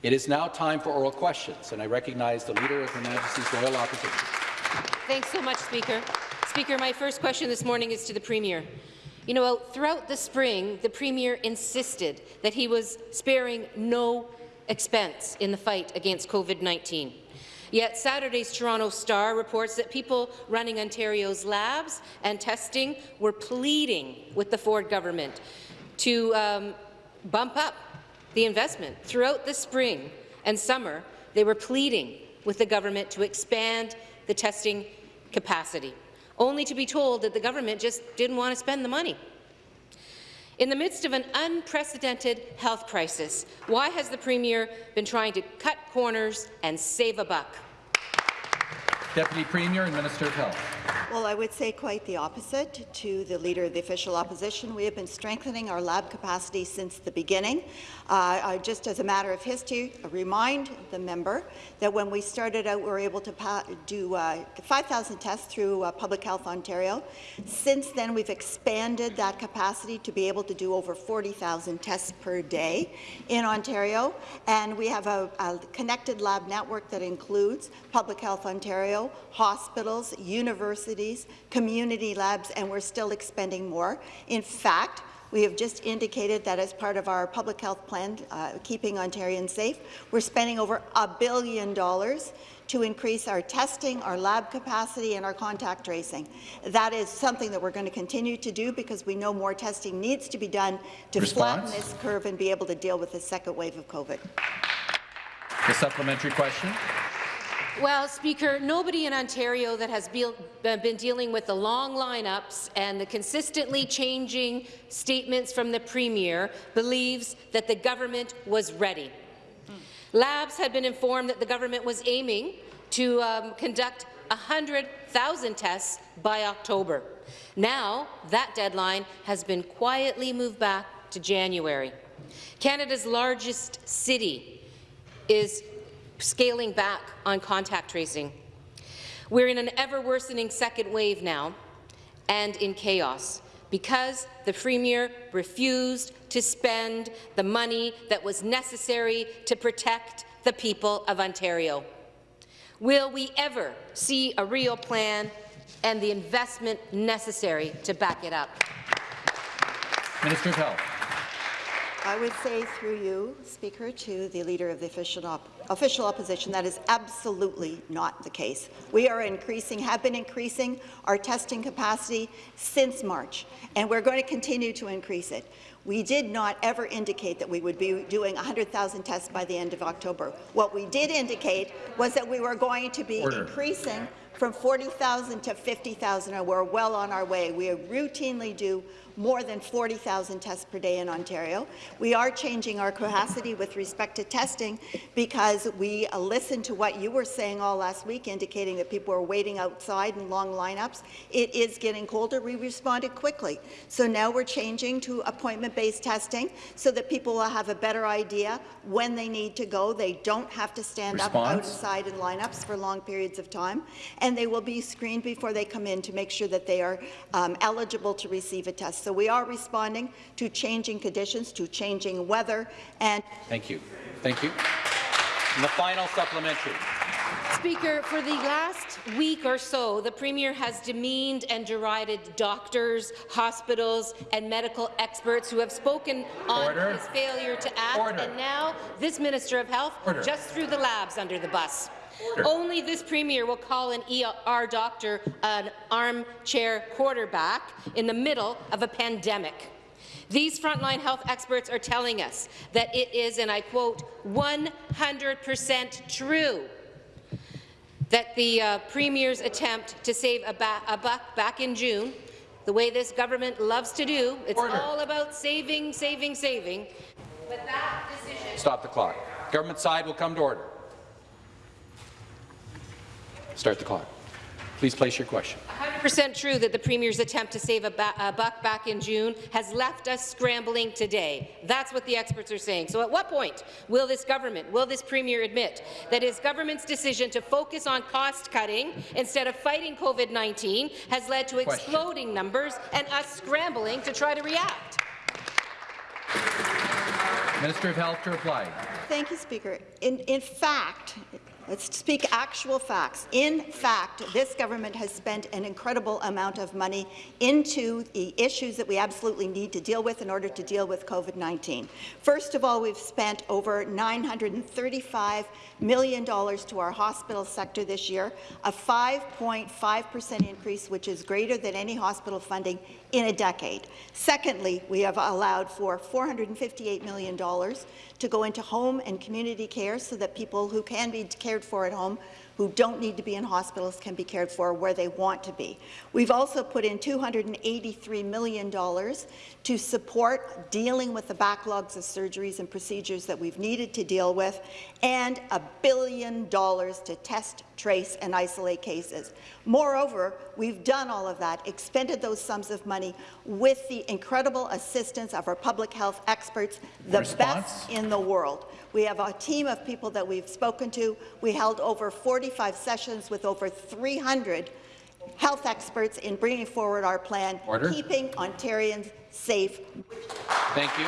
It is now time for oral questions, and I recognize the Leader of Her Majesty's Loyal Opposition. Thanks so much, Speaker. Speaker, my first question this morning is to the Premier. You know, throughout the spring, the Premier insisted that he was sparing no expense in the fight against COVID-19. Yet Saturday's Toronto Star reports that people running Ontario's labs and testing were pleading with the Ford government to um, bump up the investment. Throughout the spring and summer, they were pleading with the government to expand the testing capacity, only to be told that the government just didn't want to spend the money. In the midst of an unprecedented health crisis, why has the Premier been trying to cut corners and save a buck? Deputy Premier and Minister of Health. Well, I would say quite the opposite to the Leader of the Official Opposition. We have been strengthening our lab capacity since the beginning. Uh, just as a matter of history, I remind the member that when we started out, we were able to do uh, 5,000 tests through uh, Public Health Ontario. Since then, we've expanded that capacity to be able to do over 40,000 tests per day in Ontario, and we have a, a connected lab network that includes Public Health Ontario, hospitals, universities, community labs, and we're still expending more. In fact, we have just indicated that as part of our public health plan, uh, Keeping Ontarians Safe, we're spending over a billion dollars to increase our testing, our lab capacity, and our contact tracing. That is something that we're going to continue to do because we know more testing needs to be done to Response? flatten this curve and be able to deal with the second wave of COVID. The supplementary question. Well, Speaker, nobody in Ontario that has be been dealing with the long lineups and the consistently changing statements from the Premier believes that the government was ready. Labs had been informed that the government was aiming to um, conduct 100,000 tests by October. Now, that deadline has been quietly moved back to January. Canada's largest city is scaling back on contact tracing. We're in an ever-worsening second wave now and in chaos because the Premier refused to spend the money that was necessary to protect the people of Ontario. Will we ever see a real plan and the investment necessary to back it up? Minister of Health. I would say through you, Speaker, to the Leader of the official, op official opposition, that is absolutely not the case. We are increasing, have been increasing our testing capacity since March, and we're going to continue to increase it. We did not ever indicate that we would be doing 100,000 tests by the end of October. What we did indicate was that we were going to be Order. increasing from 40,000 to 50,000, and we're well on our way. We routinely do more than 40,000 tests per day in Ontario. We are changing our capacity with respect to testing because we uh, listened to what you were saying all last week, indicating that people are waiting outside in long lineups. It is getting colder. We responded quickly. So now we're changing to appointment-based testing so that people will have a better idea when they need to go. They don't have to stand Response. up outside in lineups for long periods of time, and they will be screened before they come in to make sure that they are um, eligible to receive a test. So we are responding to changing conditions, to changing weather, and Thank you. Thank you. And the final supplementary. Speaker, for the last week or so, the Premier has demeaned and derided doctors, hospitals and medical experts who have spoken on Order. his failure to act, Order. and now this Minister of Health Order. just threw the labs under the bus. Only this Premier will call an ER doctor an armchair quarterback in the middle of a pandemic. These frontline health experts are telling us that it is, and I quote, 100% true that the uh, Premier's attempt to save a, ba a, buck back in June, the way this government loves to do, it's Order. all about saving, saving, saving. But that decision... Stop the clock. Government side will come to order. Start the clock. Please place your question. 100% true that the Premier's attempt to save a, a, buck back in June has left us scrambling today. That's what the experts are saying. So at what point will this government, will this Premier admit that his government's decision to focus on cost-cutting instead of fighting COVID-19 has led to question. exploding numbers and us scrambling to try to react? Minister of Health to reply. Thank you, Speaker. In, in fact, let's speak actual facts. In fact, this government has spent an incredible amount of money into the issues that we absolutely need to deal with in order to deal with COVID-19. First of all, we've spent over $935 million to our hospital sector this year, a 5.5 percent increase, which is greater than any hospital funding in a decade. Secondly, we have allowed for $458 million to go into home and community care so that people who can be cared for at home who don't need to be in hospitals can be cared for where they want to be. We've also put in $283 million to support dealing with the backlogs of surgeries and procedures that we've needed to deal with, and a billion dollars to test, trace, and isolate cases. Moreover, we've done all of that, expended those sums of money with the incredible assistance of our public health experts, the Response? best in the world. We have a team of people that we've spoken to. We held over 45 sessions with over 300 health experts in bringing forward our plan, Order. keeping Ontarians safe. Thank you.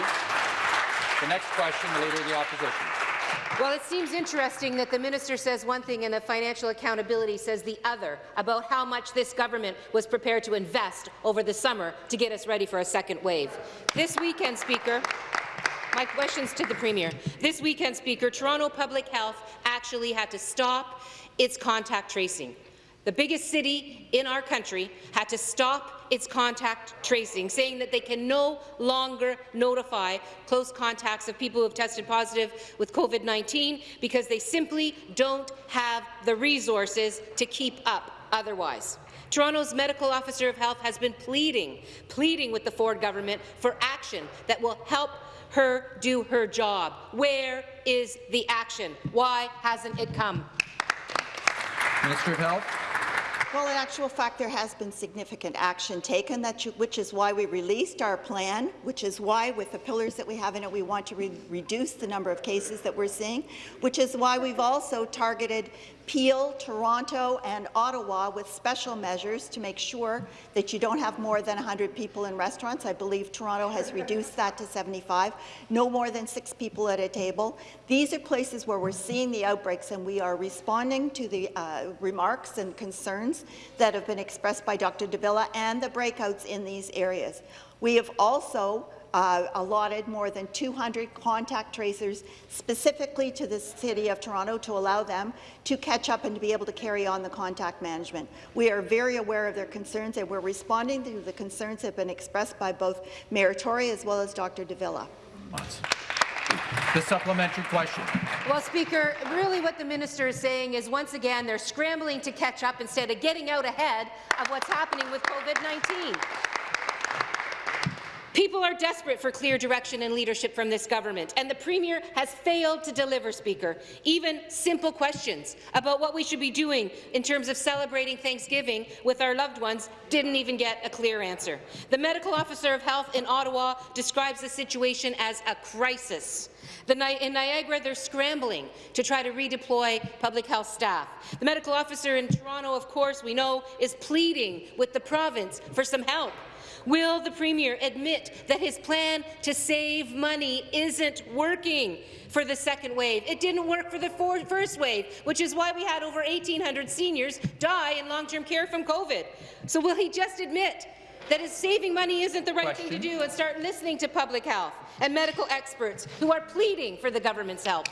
The next question, the Leader of the Opposition. Well, it seems interesting that the minister says one thing and the financial accountability says the other about how much this government was prepared to invest over the summer to get us ready for a second wave. This weekend, Speaker, my questions to the Premier. This weekend, Speaker, Toronto Public Health actually had to stop its contact tracing. The biggest city in our country had to stop its contact tracing, saying that they can no longer notify close contacts of people who have tested positive with COVID-19 because they simply don't have the resources to keep up otherwise. Toronto's medical officer of health has been pleading, pleading with the Ford government for action that will help her do her job. Where is the action? Why hasn't it come? Minister of Health. Well, in actual fact, there has been significant action taken, you, which is why we released our plan, which is why, with the pillars that we have in it, we want to re reduce the number of cases that we're seeing, which is why we've also targeted Peel, Toronto, and Ottawa with special measures to make sure that you don't have more than 100 people in restaurants. I believe Toronto has reduced that to 75, no more than six people at a table. These are places where we're seeing the outbreaks, and we are responding to the uh, remarks and concerns that have been expressed by Dr. de Villa and the breakouts in these areas. We have also uh, allotted more than 200 contact tracers specifically to the City of Toronto to allow them to catch up and to be able to carry on the contact management. We are very aware of their concerns and we're responding to the concerns that have been expressed by both Mayor Tory as well as Dr. de Villa. The supplementary question. Well, Speaker, really what the minister is saying is once again they're scrambling to catch up instead of getting out ahead of what's happening with COVID-19. People are desperate for clear direction and leadership from this government, and the Premier has failed to deliver, Speaker. Even simple questions about what we should be doing in terms of celebrating Thanksgiving with our loved ones didn't even get a clear answer. The medical officer of health in Ottawa describes the situation as a crisis. The, in Niagara, they're scrambling to try to redeploy public health staff. The medical officer in Toronto, of course, we know, is pleading with the province for some help. Will the Premier admit that his plan to save money isn't working for the second wave? It didn't work for the first wave, which is why we had over 1,800 seniors die in long-term care from COVID. So will he just admit that his saving money isn't the right Question. thing to do and start listening to public health and medical experts who are pleading for the government's help?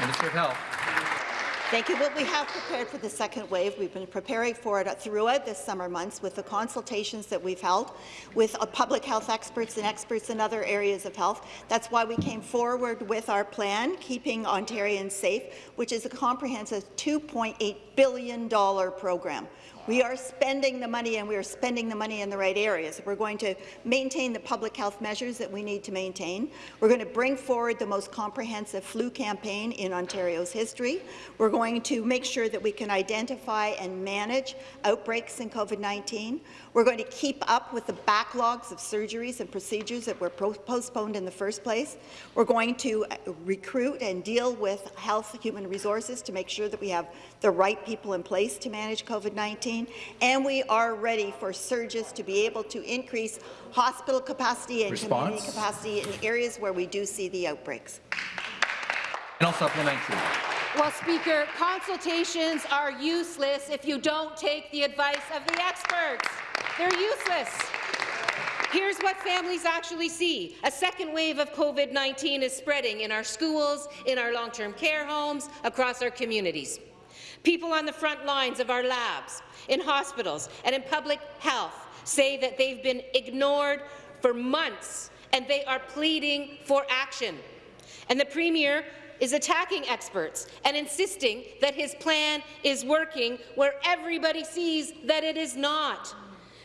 Minister of Health. Thank you. Well, we have prepared for the second wave. We've been preparing for it throughout the summer months with the consultations that we've held with uh, public health experts and experts in other areas of health. That's why we came forward with our plan, Keeping Ontarians Safe, which is a comprehensive $2.8 billion program. We are spending the money, and we are spending the money in the right areas. We're going to maintain the public health measures that we need to maintain. We're going to bring forward the most comprehensive flu campaign in Ontario's history. We're going to make sure that we can identify and manage outbreaks in COVID-19. We're going to keep up with the backlogs of surgeries and procedures that were postponed in the first place. We're going to uh, recruit and deal with health human resources to make sure that we have the right people in place to manage COVID-19, and we are ready for surges to be able to increase hospital capacity and Response? community capacity in areas where we do see the outbreaks. supplementary. Well, Speaker, consultations are useless if you don't take the advice of the experts. They're useless. Here's what families actually see. A second wave of COVID-19 is spreading in our schools, in our long-term care homes, across our communities. People on the front lines of our labs, in hospitals, and in public health say that they've been ignored for months, and they are pleading for action. And the Premier is attacking experts and insisting that his plan is working where everybody sees that it is not.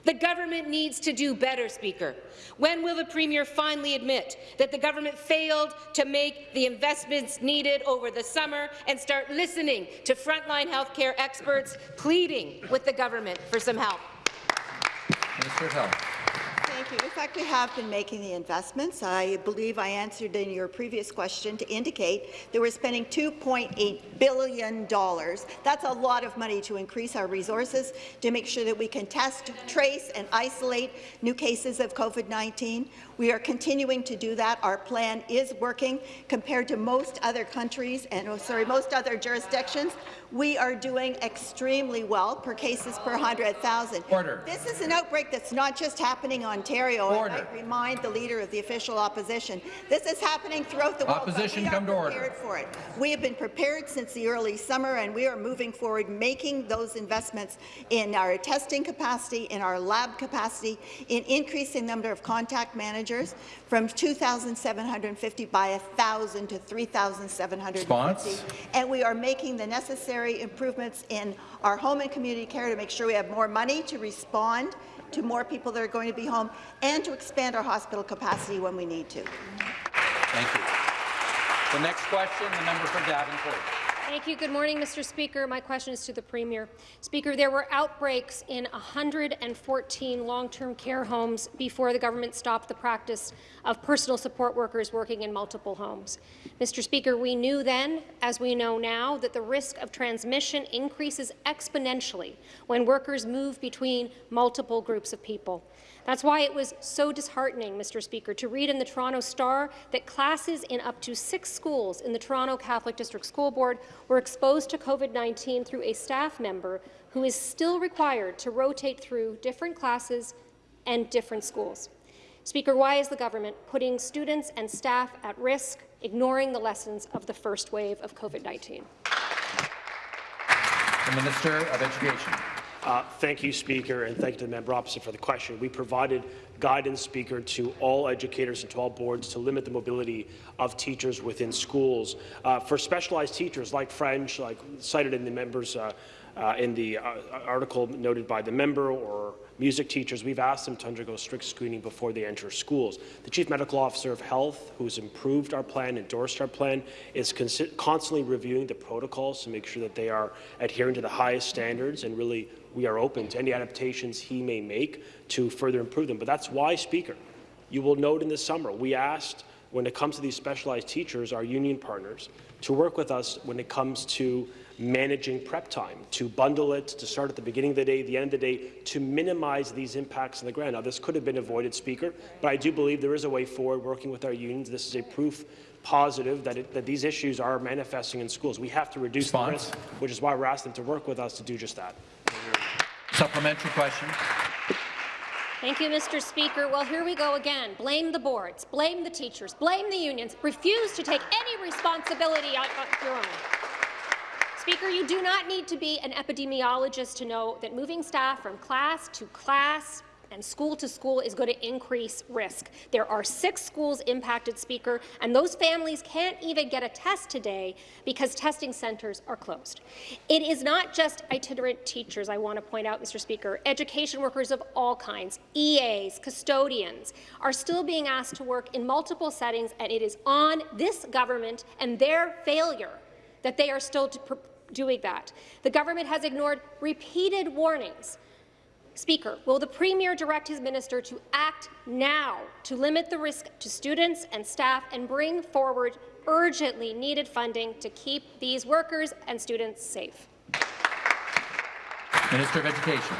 The government needs to do better, Speaker. When will the Premier finally admit that the government failed to make the investments needed over the summer and start listening to frontline healthcare experts pleading with the government for some help? Minister of Health. Thank you. In fact, we have been making the investments. I believe I answered in your previous question to indicate that we're spending $2.8 billion. That's a lot of money to increase our resources to make sure that we can test, trace, and isolate new cases of COVID-19. We are continuing to do that. Our plan is working compared to most other countries and, oh, sorry, most other jurisdictions. We are doing extremely well per cases per 100,000. Order. This is an outbreak that's not just happening in Ontario. Order. I might remind the Leader of the Official Opposition. This is happening throughout the world. but Opposition, we come to order. prepared for it. We have been prepared since the early summer, and we are moving forward, making those investments in our testing capacity, in our lab capacity, in increasing the number of contact managers from 2,750 by 1,000 to 3,750. Response? And we are making the necessary improvements in our home and community care to make sure we have more money to respond to more people that are going to be home and to expand our hospital capacity when we need to. Thank you. The next question, the member for Davenport. Thank you. Good morning, Mr. Speaker. My question is to the Premier. Speaker, there were outbreaks in 114 long-term care homes before the government stopped the practice of personal support workers working in multiple homes. Mr. Speaker, we knew then, as we know now, that the risk of transmission increases exponentially when workers move between multiple groups of people. That's why it was so disheartening, Mr. Speaker, to read in the Toronto Star that classes in up to six schools in the Toronto Catholic District School Board were exposed to COVID-19 through a staff member who is still required to rotate through different classes and different schools. Speaker, why is the government putting students and staff at risk, ignoring the lessons of the first wave of COVID-19? The Minister of Education. Uh, thank you, Speaker, and thank you to the member opposite for the question. We provided guidance, Speaker, to all educators and to all boards to limit the mobility of teachers within schools. Uh, for specialized teachers like French, like cited in the members uh, uh, in the uh, article noted by the member, or music teachers, we've asked them to undergo strict screening before they enter schools. The Chief Medical Officer of Health, who has improved our plan, endorsed our plan, is constantly reviewing the protocols to make sure that they are adhering to the highest standards and really we are open to any adaptations he may make to further improve them. But that's why, Speaker, you will note in the summer, we asked, when it comes to these specialized teachers, our union partners, to work with us when it comes to managing prep time, to bundle it, to start at the beginning of the day, the end of the day, to minimize these impacts on the ground. Now, this could have been avoided, Speaker, but I do believe there is a way forward working with our unions. This is a proof positive that, it, that these issues are manifesting in schools. We have to reduce Response? the risk, which is why we're asking them to work with us to do just that. Supplementary question. Thank you, Mr. Speaker. Well, here we go again. Blame the boards, blame the teachers, blame the unions, refuse to take any responsibility on, your own. Speaker, you do not need to be an epidemiologist to know that moving staff from class to class and school to school is going to increase risk. There are six schools impacted, Speaker, and those families can't even get a test today because testing centres are closed. It is not just itinerant teachers, I want to point out, Mr. Speaker. Education workers of all kinds, EAs, custodians, are still being asked to work in multiple settings, and it is on this government and their failure that they are still doing that. The government has ignored repeated warnings Speaker, will the Premier direct his minister to act now to limit the risk to students and staff and bring forward urgently needed funding to keep these workers and students safe? Minister of Education.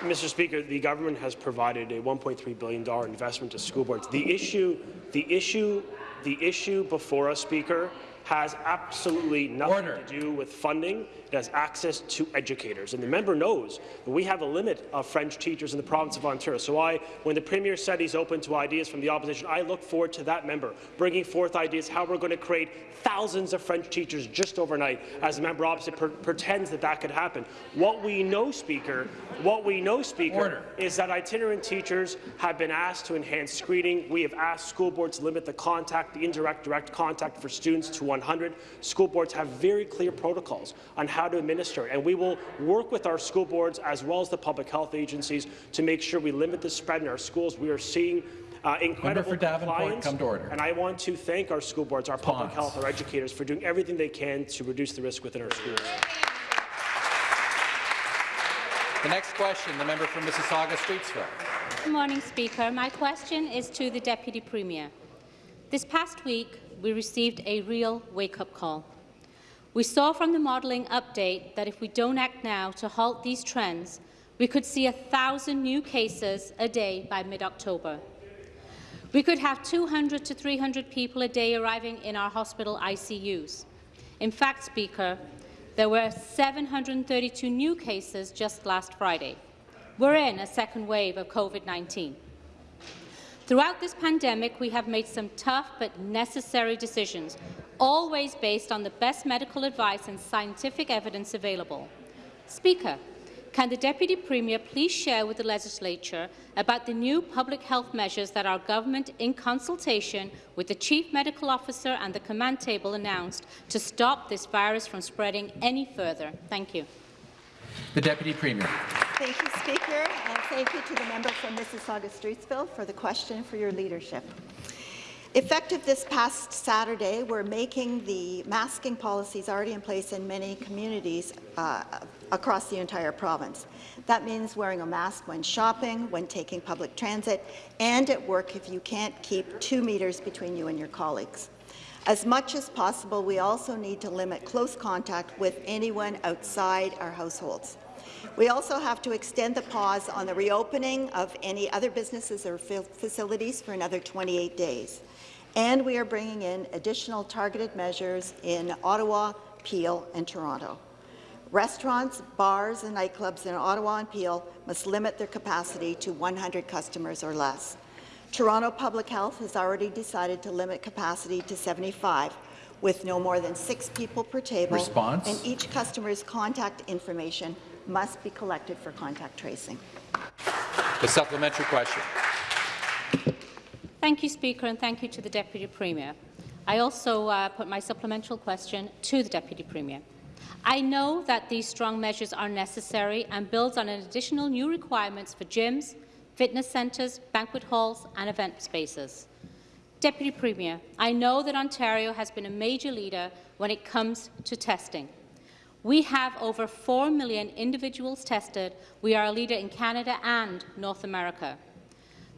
Mr. Speaker, the government has provided a $1.3 billion investment to school boards. The issue, the issue, the issue before us, Speaker, has absolutely nothing Order. to do with funding. It has access to educators. And the member knows that we have a limit of French teachers in the province of Ontario. So I, when the Premier said he's open to ideas from the opposition, I look forward to that member bringing forth ideas how we're going to create thousands of French teachers just overnight, as the member opposite per pretends that that could happen. What we know, Speaker, what we know, Speaker, Order. is that itinerant teachers have been asked to enhance screening. We have asked school boards to limit the contact, the indirect direct contact for students to 100. School boards have very clear protocols on how to administer, it, and we will work with our school boards as well as the public health agencies to make sure we limit the spread in our schools. We are seeing uh, incredible for compliance, come to order. and I want to thank our school boards, our public health, our educators for doing everything they can to reduce the risk within our schools. The next question, the member from Mississauga Streetsville. Good morning, Speaker. My question is to the Deputy Premier. This past week, we received a real wake-up call. We saw from the modelling update that if we don't act now to halt these trends, we could see thousand new cases a day by mid-October. We could have 200 to 300 people a day arriving in our hospital ICUs. In fact, Speaker, there were 732 new cases just last Friday. We're in a second wave of COVID-19. Throughout this pandemic, we have made some tough but necessary decisions, always based on the best medical advice and scientific evidence available. Speaker, can the Deputy Premier please share with the Legislature about the new public health measures that our government, in consultation with the Chief Medical Officer and the command table, announced to stop this virus from spreading any further? Thank you. The Deputy Premier. Thank you, Speaker, and thank you to the member from Mississauga Streetsville for the question and for your leadership. Effective this past Saturday, we're making the masking policies already in place in many communities uh, across the entire province. That means wearing a mask when shopping, when taking public transit, and at work if you can't keep two metres between you and your colleagues. As much as possible, we also need to limit close contact with anyone outside our households. We also have to extend the pause on the reopening of any other businesses or facilities for another 28 days. And we are bringing in additional targeted measures in Ottawa, Peel and Toronto. Restaurants, bars and nightclubs in Ottawa and Peel must limit their capacity to 100 customers or less. Toronto Public Health has already decided to limit capacity to 75, with no more than six people per table. Response? And each customer's contact information must be collected for contact tracing. The supplementary question. Thank you, Speaker, and thank you to the Deputy Premier. I also uh, put my supplemental question to the Deputy Premier. I know that these strong measures are necessary and builds on an additional new requirements for gyms, fitness centres, banquet halls and event spaces. Deputy Premier, I know that Ontario has been a major leader when it comes to testing. We have over 4 million individuals tested. We are a leader in Canada and North America.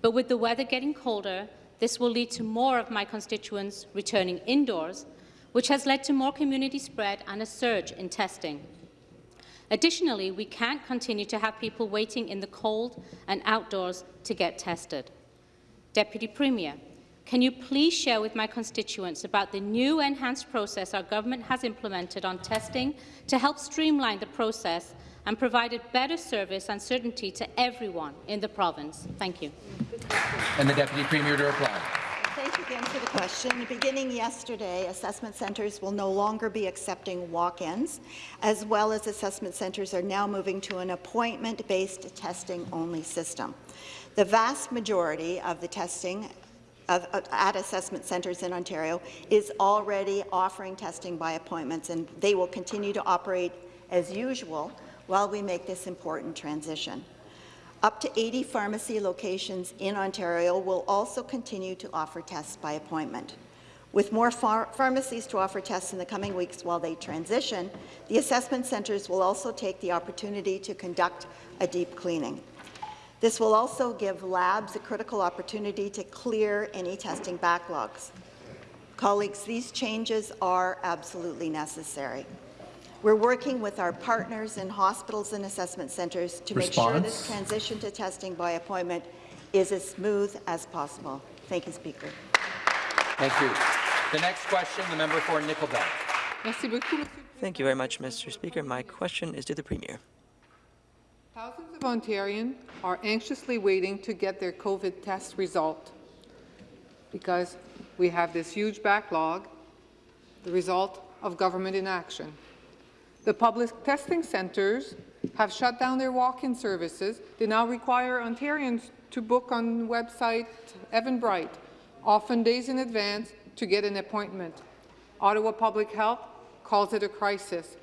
But with the weather getting colder, this will lead to more of my constituents returning indoors, which has led to more community spread and a surge in testing. Additionally, we can't continue to have people waiting in the cold and outdoors to get tested. Deputy Premier, can you please share with my constituents about the new enhanced process our government has implemented on testing to help streamline the process and provided better service and certainty to everyone in the province? Thank you. And the Deputy Premier to reply. Again for the question. Beginning yesterday, assessment centres will no longer be accepting walk-ins, as well as assessment centres are now moving to an appointment-based testing-only system. The vast majority of the testing of, of, at assessment centres in Ontario is already offering testing by appointments, and they will continue to operate as usual while we make this important transition. Up to 80 pharmacy locations in Ontario will also continue to offer tests by appointment. With more phar pharmacies to offer tests in the coming weeks while they transition, the assessment centres will also take the opportunity to conduct a deep cleaning. This will also give labs a critical opportunity to clear any testing backlogs. Colleagues, these changes are absolutely necessary. We're working with our partners in hospitals and assessment centres to Response? make sure this transition to testing by appointment is as smooth as possible. Thank you, Speaker. Thank you. The next question, the member for Nickel Belt. Merci beaucoup, Thank you very much, Mr. Speaker. My question is to the Premier. Thousands of Ontarians are anxiously waiting to get their COVID test result because we have this huge backlog, the result of government inaction. The public testing centres have shut down their walk-in services. They now require Ontarians to book on website Eventbrite, often days in advance, to get an appointment. Ottawa Public Health calls it a crisis.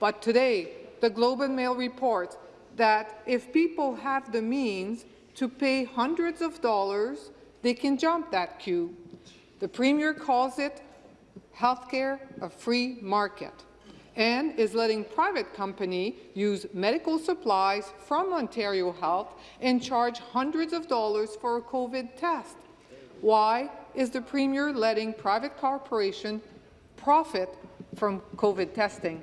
But today, the Globe and Mail reports that if people have the means to pay hundreds of dollars, they can jump that queue. The Premier calls it healthcare a free market and is letting private company use medical supplies from Ontario Health and charge hundreds of dollars for a COVID test. Why is the Premier letting private corporation profit from COVID testing?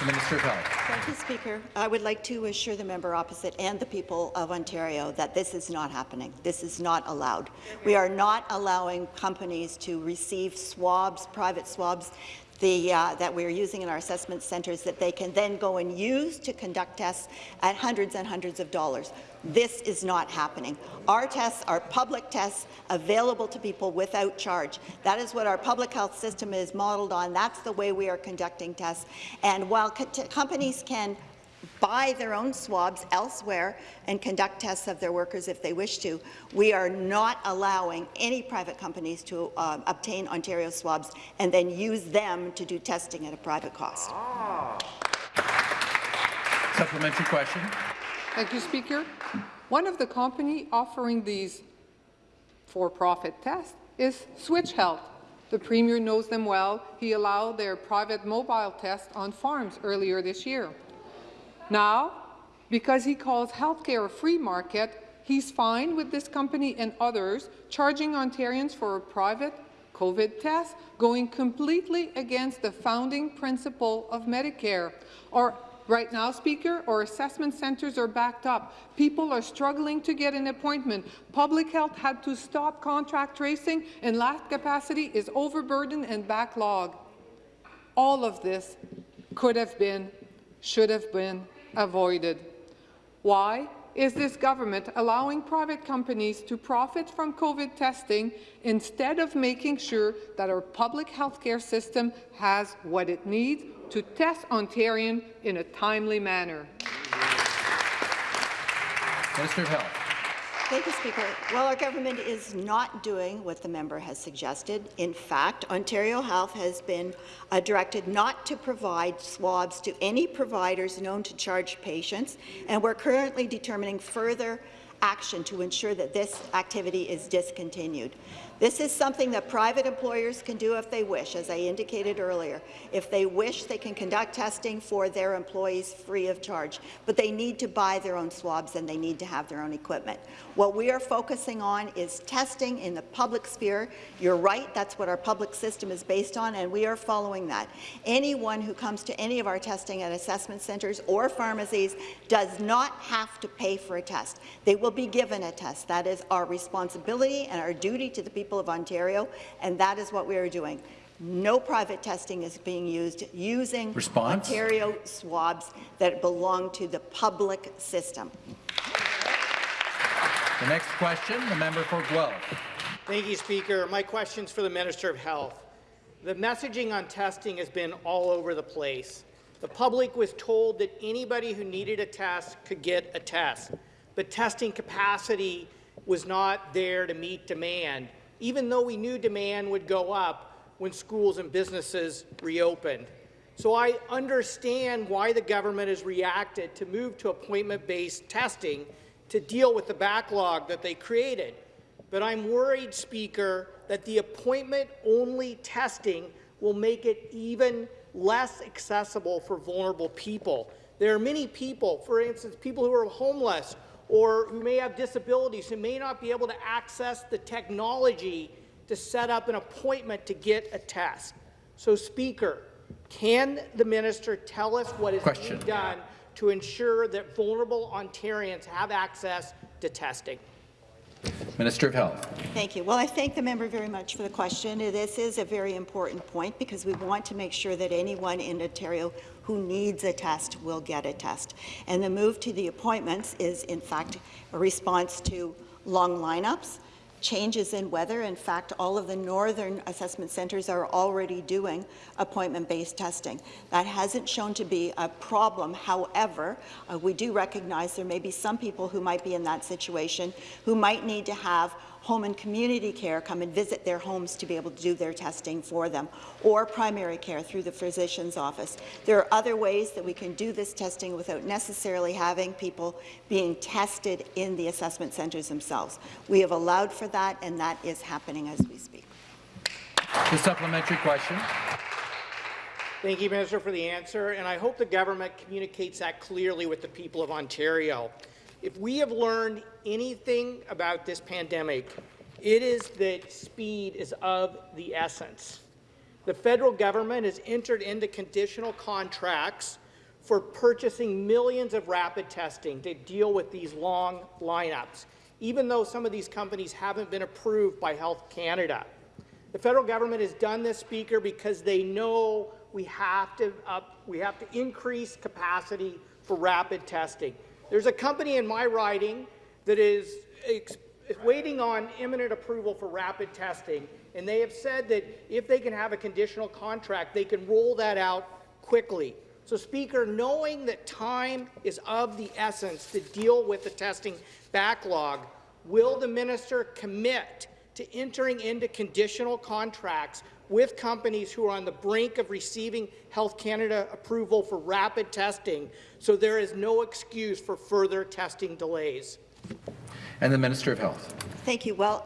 The Minister of Health. Thank you, Speaker. I would like to assure the member opposite and the people of Ontario that this is not happening. This is not allowed. We are not allowing companies to receive swabs, private swabs, the, uh, that we're using in our assessment centres that they can then go and use to conduct tests at hundreds and hundreds of dollars. This is not happening. Our tests are public tests available to people without charge. That is what our public health system is modeled on. That's the way we are conducting tests. And while co companies can buy their own swabs elsewhere and conduct tests of their workers if they wish to. We are not allowing any private companies to uh, obtain Ontario swabs and then use them to do testing at a private cost. Supplementary question. Thank you, Speaker. One of the company offering these for-profit tests is Switch Health. The Premier knows them well. He allowed their private mobile test on farms earlier this year. Now, because he calls healthcare a free market, he's fine with this company and others charging Ontarians for a private COVID test, going completely against the founding principle of Medicare. Or Right now, Speaker, our assessment centres are backed up. People are struggling to get an appointment. Public health had to stop contract tracing, and lab capacity is overburdened and backlogged. All of this could have been, should have been avoided. Why is this government allowing private companies to profit from COVID testing instead of making sure that our public healthcare system has what it needs to test Ontarian in a timely manner? Minister of Health. Thank you, Speaker. Well, our government is not doing what the member has suggested. In fact, Ontario Health has been uh, directed not to provide swabs to any providers known to charge patients, and we're currently determining further action to ensure that this activity is discontinued. This is something that private employers can do if they wish, as I indicated earlier. If they wish, they can conduct testing for their employees free of charge, but they need to buy their own swabs and they need to have their own equipment. What we are focusing on is testing in the public sphere. You're right, that's what our public system is based on, and we are following that. Anyone who comes to any of our testing at assessment centres or pharmacies does not have to pay for a test. They will be given a test. That is our responsibility and our duty to the people of Ontario, and that is what we are doing. No private testing is being used using Response? Ontario swabs that belong to the public system. The next question, the member for Guelph. Thank you, Speaker. My question's for the Minister of Health. The messaging on testing has been all over the place. The public was told that anybody who needed a test could get a test, but testing capacity was not there to meet demand, even though we knew demand would go up when schools and businesses reopened. So I understand why the government has reacted to move to appointment-based testing to deal with the backlog that they created. But I'm worried, Speaker, that the appointment-only testing will make it even less accessible for vulnerable people. There are many people, for instance, people who are homeless or who may have disabilities who may not be able to access the technology to set up an appointment to get a test. So, Speaker, can the minister tell us what is Question. being done to ensure that vulnerable Ontarians have access to testing? Minister of Health. Thank you. Well, I thank the member very much for the question. This is a very important point because we want to make sure that anyone in Ontario who needs a test will get a test. And the move to the appointments is, in fact, a response to long lineups, changes in weather. In fact, all of the northern assessment centres are already doing appointment-based testing. That hasn't shown to be a problem. However, uh, we do recognize there may be some people who might be in that situation who might need to have home and community care come and visit their homes to be able to do their testing for them, or primary care through the physician's office. There are other ways that we can do this testing without necessarily having people being tested in the assessment centres themselves. We have allowed for that, and that is happening as we speak. The supplementary question. Thank you, Minister, for the answer, and I hope the government communicates that clearly with the people of Ontario. If we have learned anything about this pandemic, it is that speed is of the essence. The federal government has entered into conditional contracts for purchasing millions of rapid testing to deal with these long lineups, even though some of these companies haven't been approved by Health Canada. The federal government has done this, Speaker, because they know we have to, up, we have to increase capacity for rapid testing. There's a company in my riding that is waiting on imminent approval for rapid testing, and they have said that if they can have a conditional contract, they can roll that out quickly. So, Speaker, knowing that time is of the essence to deal with the testing backlog, will the minister commit to entering into conditional contracts with companies who are on the brink of receiving Health Canada approval for rapid testing, so there is no excuse for further testing delays. And the Minister of Health. Thank you. Well,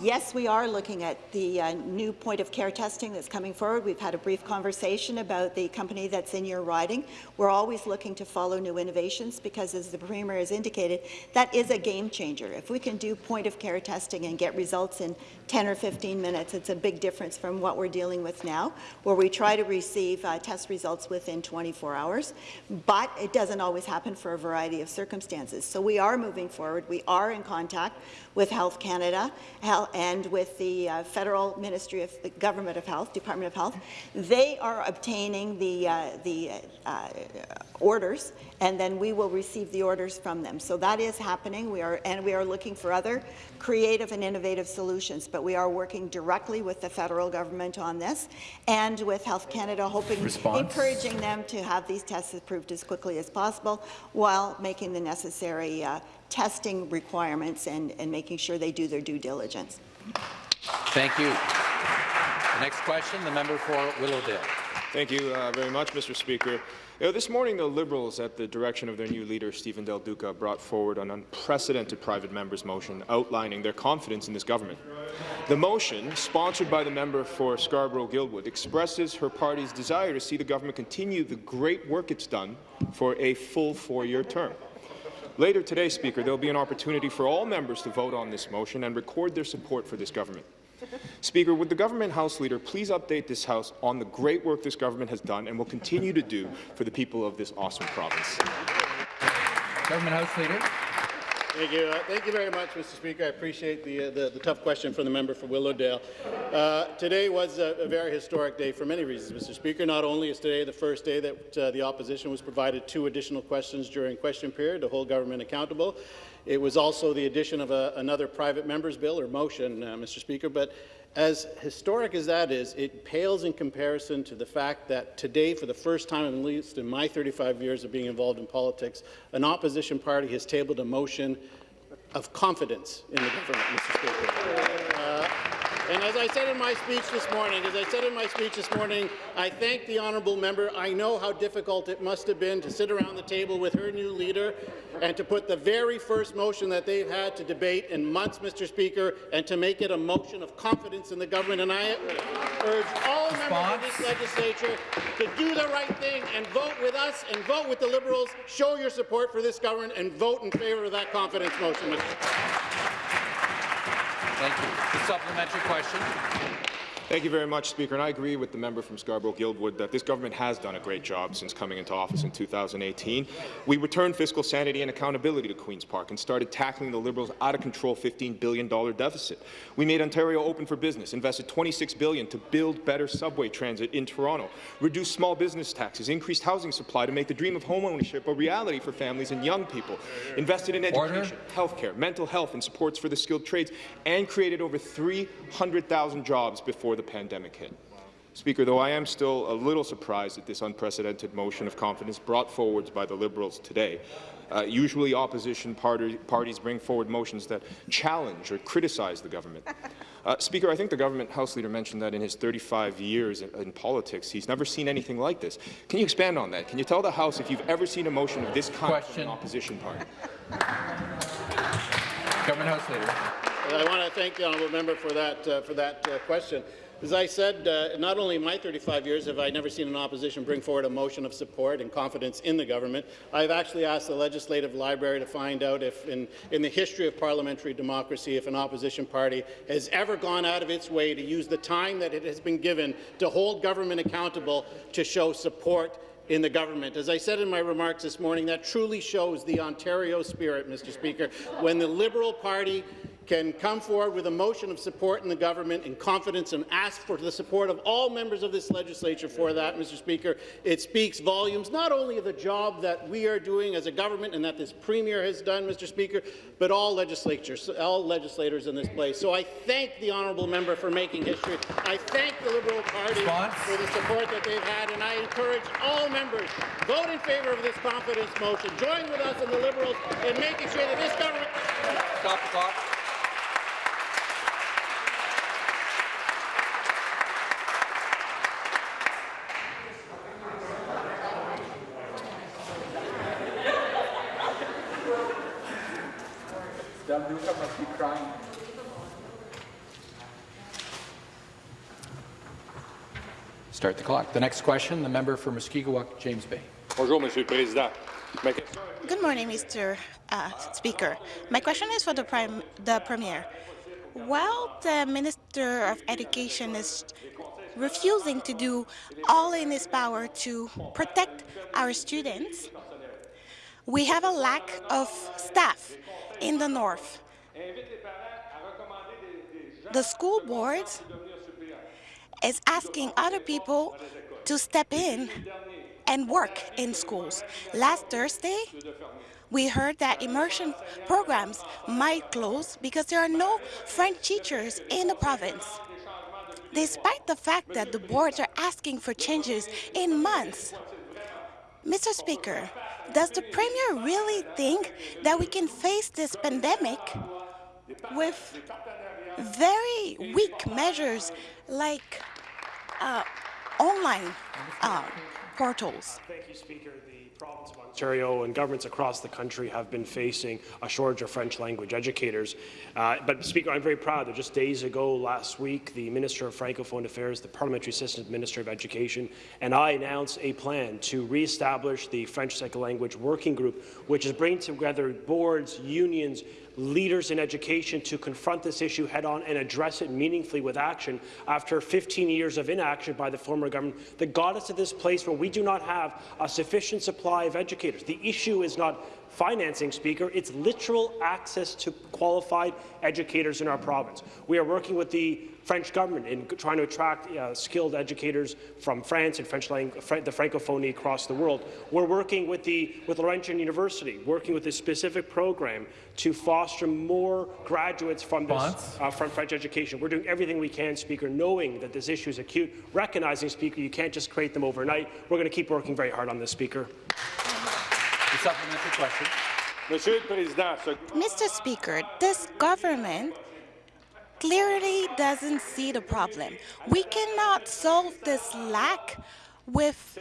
Yes, we are looking at the uh, new point of care testing that's coming forward. We've had a brief conversation about the company that's in your riding. We're always looking to follow new innovations because, as the Premier has indicated, that is a game changer. If we can do point of care testing and get results in 10 or 15 minutes, it's a big difference from what we're dealing with now, where we try to receive uh, test results within 24 hours. But it doesn't always happen for a variety of circumstances. So we are moving forward. We are in contact with Health Canada and with the uh, Federal Ministry of the Government of Health, Department of Health. They are obtaining the, uh, the uh, orders, and then we will receive the orders from them. So that is happening. We are, and we are looking for other creative and innovative solutions, but we are working directly with the federal government on this and with Health Canada, hoping, Response. encouraging them to have these tests approved as quickly as possible while making the necessary uh, testing requirements and, and making sure they do their due diligence. Thank you. The next question, the member for Willowdale. Thank you uh, very much, Mr. Speaker. You know, this morning, the Liberals, at the direction of their new leader, Stephen Del Duca, brought forward an unprecedented private member's motion outlining their confidence in this government. The motion, sponsored by the member for Scarborough-Guildwood, expresses her party's desire to see the government continue the great work it's done for a full four-year term. Later today, Speaker, there will be an opportunity for all members to vote on this motion and record their support for this government. Speaker, would the government House Leader please update this House on the great work this government has done and will continue to do for the people of this awesome province? Government House Leader. Thank you. Uh, thank you very much, Mr. Speaker. I appreciate the, uh, the, the, tough question from the member for Willowdale. Uh, today was a, a, very historic day for many reasons, Mr. Speaker. Not only is today the first day that uh, the opposition was provided two additional questions during question period to hold government accountable, it was also the addition of a, another private member's bill or motion, uh, Mr. Speaker. But as historic as that is, it pales in comparison to the fact that today, for the first time, at least in my 35 years of being involved in politics, an opposition party has tabled a motion of confidence in the government, Mr. Speaker. Uh, and as I said in my speech this morning, as I said in my speech this morning, I thank the honourable member. I know how difficult it must have been to sit around the table with her new leader and to put the very first motion that they've had to debate in months, Mr. Speaker, and to make it a motion of confidence in the government. And I urge all Response. members of this legislature to do the right thing and vote with us and vote with the Liberals. Show your support for this government and vote in favour of that confidence motion, Mr. Thank you. The supplementary question. Thank you very much, Speaker. And I agree with the member from Scarborough-Guildwood that this government has done a great job since coming into office in 2018. We returned fiscal sanity and accountability to Queen's Park and started tackling the Liberals' out-of-control $15 billion deficit. We made Ontario open for business, invested 26 billion to build better subway transit in Toronto, reduced small business taxes, increased housing supply to make the dream of homeownership a reality for families and young people, invested in education, healthcare, mental health and supports for the skilled trades, and created over 300,000 jobs before the pandemic hit. Speaker, though I am still a little surprised at this unprecedented motion of confidence brought forward by the Liberals today. Uh, usually opposition party, parties bring forward motions that challenge or criticize the government. Uh, Speaker, I think the government House Leader mentioned that in his 35 years in, in, politics, he's never seen anything like this. Can you expand on that? Can you tell the House if you've ever seen a motion of this kind Question. from an opposition party? Government House Leader. I want to thank the honourable member for that, uh, for that uh, question. As I said, uh, not only in my 35 years have I never seen an opposition bring forward a motion of support and confidence in the government, I've actually asked the Legislative Library to find out if, in, in the history of parliamentary democracy, if an opposition party has ever gone out of its way to use the time that it has been given to hold government accountable to show support in the government. As I said in my remarks this morning, that truly shows the Ontario spirit, Mr. Speaker, when the Liberal Party can come forward with a motion of support in the government in confidence and ask for the support of all members of this legislature for that, Mr. Speaker. It speaks volumes not only of the job that we are doing as a government and that this Premier has done, Mr. Speaker, but all legislatures, all legislators in this place. So I thank the honourable member for making history. I thank the Liberal Party Response? for the support that they've had, and I encourage all members vote in favour of this confidence motion. Join with us and the Liberals in making sure that this government. Stop the clock. Must be crying. Start the clock. The next question, the member for Mushkegowuk, James Bay. Bonjour, Monsieur le Président. Good morning, Mr. Uh, Speaker. My question is for the, Prime, the Premier. While the Minister of Education is refusing to do all in his power to protect our students, we have a lack of staff in the north. The school board is asking other people to step in and work in schools. Last Thursday, we heard that immersion programs might close because there are no French teachers in the province. Despite the fact that the boards are asking for changes in months. Mr. Speaker, does the Premier really think that we can face this pandemic with very weak measures like uh, online uh, portals? Thank you, Speaker. The province of Ontario and governments across the country have been facing a shortage of French language educators. Uh, but, Speaker, I'm very proud that just days ago, last week, the Minister of Francophone Affairs, the Parliamentary Assistant Minister of Education, and I announced a plan to re-establish the French Second Language Working Group, which is bringing together boards, unions, leaders in education to confront this issue head-on and address it meaningfully with action after 15 years of inaction by the former government that got us to this place where we do not have a sufficient supply of educators. The issue is not financing, Speaker. It's literal access to qualified educators in our province. We are working with the French government in trying to attract uh, skilled educators from France and French language, the Francophonie across the world. We're working with the with Laurentian University, working with a specific program to foster more graduates from this uh, from French education. We're doing everything we can, Speaker, knowing that this issue is acute, recognizing, Speaker, you can't just create them overnight. We're going to keep working very hard on this, Speaker. The supplementary question. Mr. Speaker, this government clearly doesn't see the problem. We cannot solve this lack with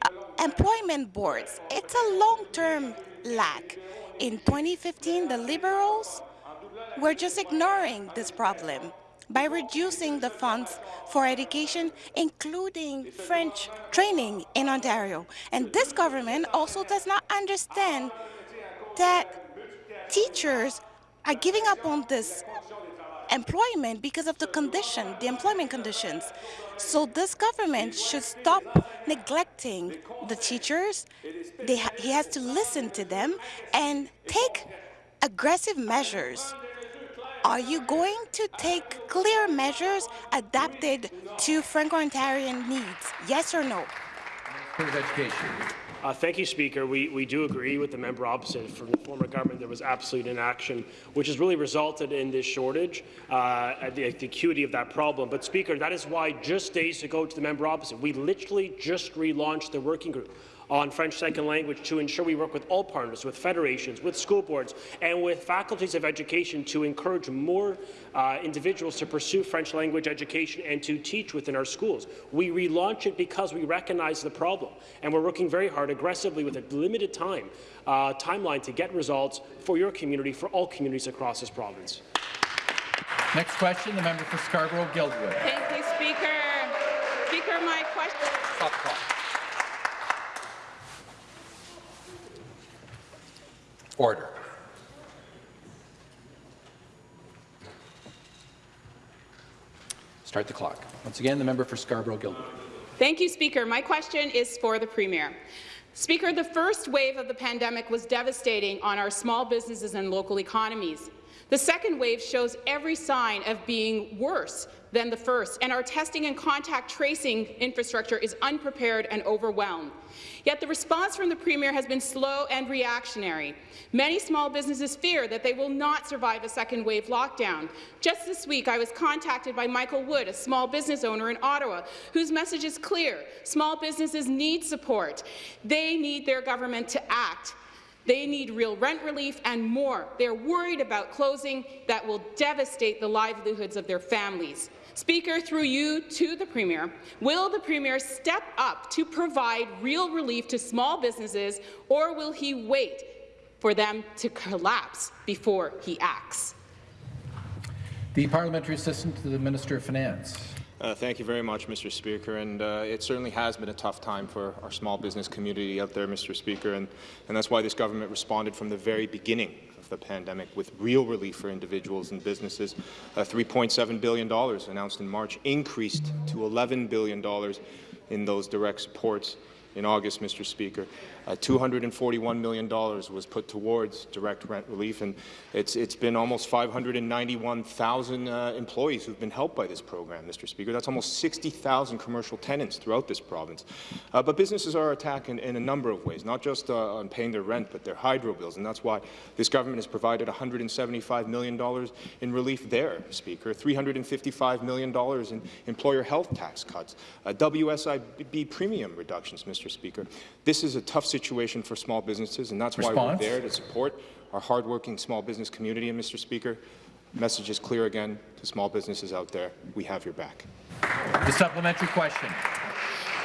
uh, employment boards. It's a long-term lack. In 2015, the Liberals were just ignoring this problem by reducing the funds for education, including French training in Ontario. And this government also does not understand that teachers are giving up on this employment because of the condition, the employment conditions. So this government should stop neglecting the teachers. They ha- he has to listen to them and take aggressive measures. Are you going to take clear measures adapted to Franco-Ontarian needs? Yes or no? Education. Uh, thank you, Speaker. We, we do agree with the member opposite. From the former government, there was absolute inaction, which has really resulted in this shortage, uh, at the, the acuity of that problem. But, Speaker, that is why just days ago to the member opposite, we literally just relaunched the working group on French second language to ensure we work with all partners, with federations, with school boards, and with faculties of education to encourage more uh, individuals to pursue French language education and to teach within our schools. We relaunch it because we recognize the problem, and we're working very hard, aggressively, with a limited time uh, timeline to get results for your community, for all communities across this province. Next question, the member for Scarborough-Guildwood. Thank you, Speaker. Speaker, my question. Stop the clock. Order. Start the clock. Once again, the member for Scarborough-Guildwood. Thank you, Speaker. My question is for the Premier. Speaker, the first wave of the pandemic was devastating on our small businesses and local economies. The second wave shows every sign of being worse than the first, and our testing and contact tracing infrastructure is unprepared and overwhelmed. Yet the response from the Premier has been slow and reactionary. Many small businesses fear that they will not survive a second wave lockdown. Just this week, I was contacted by Michael Wood, a small business owner in Ottawa, whose message is clear. Small businesses need support. They need their government to act. They need real rent relief and more. They're worried about closing that will devastate the livelihoods of their families. Speaker, through you to the Premier, will the Premier step up to provide real relief to small businesses, or will he wait for them to collapse before he acts? The parliamentary assistant to the Minister of Finance. Uh, thank you very much, Mr. Speaker. And uh, it certainly has been a tough time for our small business community out there, Mr. Speaker, and, and that's why this government responded from the very beginning the pandemic with real relief for individuals and businesses. Uh, $3.7 billion announced in March increased to $11 billion in those direct supports in August, Mr. Speaker. Uh, $241 million was put towards direct rent relief, and it's, it's been almost 591,000 uh, employees who've been helped by this program, Mr. Speaker. That's almost 60,000 commercial tenants throughout this province. Uh, but businesses are attacked in, in, a number of ways, not just uh, on paying their rent, but their hydro bills, and that's why this government has provided $175 million in relief there, Speaker, $355 million in employer health tax cuts, uh, WSIB premium reductions, Mr. Speaker. This is a tough situation for small businesses, and that's Response. why we're there to support our hardworking small business community. And, Mr. Speaker, message is clear again to small businesses out there. We have your back. The supplementary question.